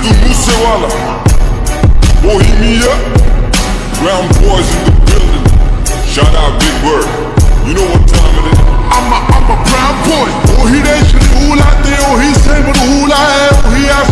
Boy, hit me Bohemia Ground boys in the building Shout out Big Bird.